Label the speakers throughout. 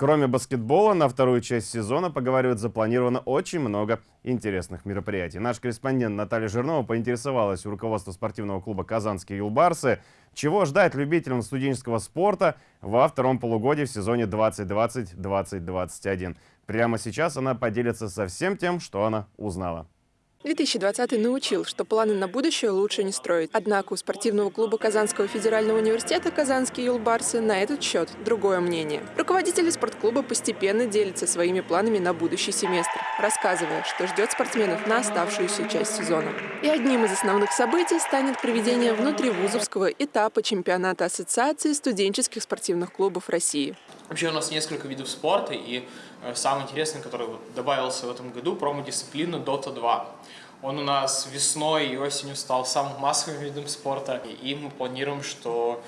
Speaker 1: Кроме баскетбола, на вторую часть сезона, поговаривают, запланировано очень много интересных мероприятий. Наш корреспондент Наталья Жирнова поинтересовалась у руководства спортивного клуба «Казанские юлбарсы», чего ждать любителям студенческого спорта во втором полугодии в сезоне 2020-2021. Прямо сейчас она поделится со всем тем, что она узнала.
Speaker 2: 2020 научил, что планы на будущее лучше не строить. Однако у спортивного клуба Казанского федерального университета «Казанские юлбарсы» на этот счет другое мнение. Руководители спортклуба постепенно делятся своими планами на будущий семестр, рассказывая, что ждет спортсменов на оставшуюся часть сезона. И одним из основных событий станет проведение внутривузовского этапа чемпионата Ассоциации студенческих спортивных клубов России.
Speaker 3: Вообще у нас несколько видов спорта, и э, самый интересный, который добавился в этом году, промо-дисциплина Dota 2. Он у нас весной и осенью стал самым массовым видом спорта, и мы планируем, что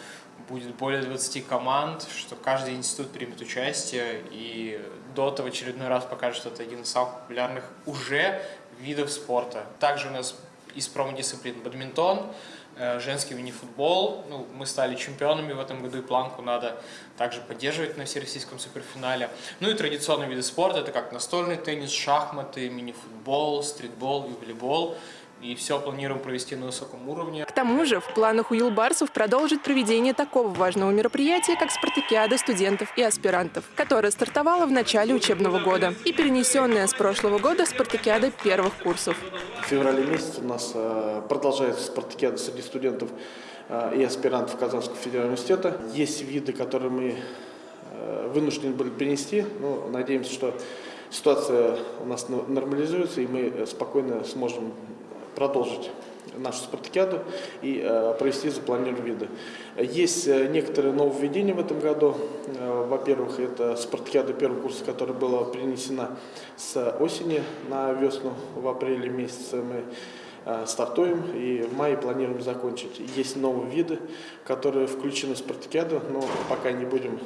Speaker 3: будет более 20 команд, что каждый институт примет участие, и Dota в очередной раз покажет, что это один из самых популярных уже видов спорта. Также у нас из промо-дисциплин бадминтон, женский мини-футбол. Ну, мы стали чемпионами в этом году, и планку надо также поддерживать на всероссийском суперфинале. Ну и традиционные виды спорта, это как настольный теннис, шахматы, мини-футбол, стритбол и волейбол и все планируем провести на высоком уровне.
Speaker 2: К тому же в планах у юлбарсов продолжить проведение такого важного мероприятия, как спартакиада студентов и аспирантов, которая стартовала в начале учебного года и перенесенная с прошлого года спартакиада первых курсов.
Speaker 4: В феврале месяце у нас э, продолжается спартакиада среди студентов э, и аспирантов Казанского федерального университета. Есть виды, которые мы э, вынуждены были перенести, но надеемся, что ситуация у нас нормализуется, и мы спокойно сможем продолжить нашу спартакиаду и э, провести запланированные виды. Есть э, некоторые нововведения в этом году. Э, Во-первых, это спартакиада первого курса, которая была принесена с осени на весну, в апреле месяце мы стартуем и в мае планируем закончить. Есть новые виды, которые включены в спартакиаду, но пока не будем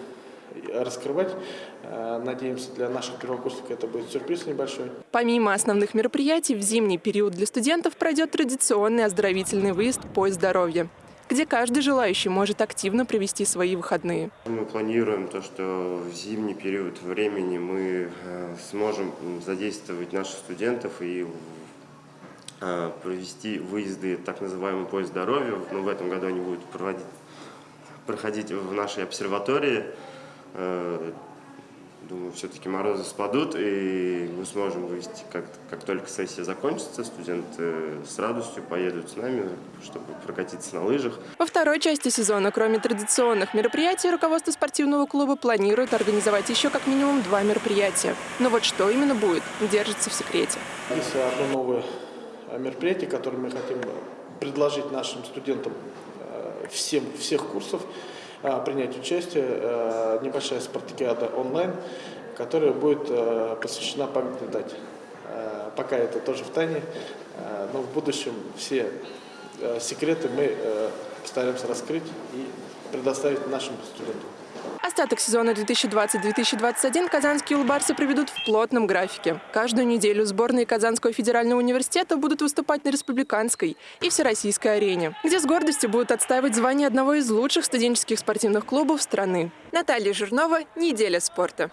Speaker 4: раскрывать. Э, надеемся, для наших первокурсников это будет сюрприз небольшой.
Speaker 2: Помимо основных мероприятий, в зимний период для студентов пройдет традиционный оздоровительный выезд «Поезд здоровья» где каждый желающий может активно провести свои выходные.
Speaker 5: Мы планируем то, что в зимний период времени мы э, сможем задействовать наших студентов и э, провести выезды так называемый поезд здоровья. Но в этом году они будут проводить, проходить в нашей обсерватории. Э, думаю, все-таки морозы спадут, и мы сможем вывести, как, как только сессия закончится, студенты с радостью поедут с нами, чтобы прокатиться на лыжах.
Speaker 2: Во второй части сезона, кроме традиционных мероприятий, руководство спортивного клуба планирует организовать еще как минимум два мероприятия. Но вот что именно будет, держится в секрете.
Speaker 4: Есть одно новое мероприятие, которое мы хотим предложить нашим студентам э, всем, всех курсов. А, принять участие э, небольшая спартакиада онлайн, которая будет э, посвящена памятной дате. Пока это тоже в тайне, но в будущем все секреты мы постараемся раскрыть и предоставить нашим студентам.
Speaker 2: Остаток сезона 2020-2021 казанские улбарсы проведут в плотном графике. Каждую неделю сборные Казанского федерального университета будут выступать на республиканской и всероссийской арене, где с гордостью будут отстаивать звание одного из лучших студенческих спортивных клубов страны. Наталья Жирнова, «Неделя спорта».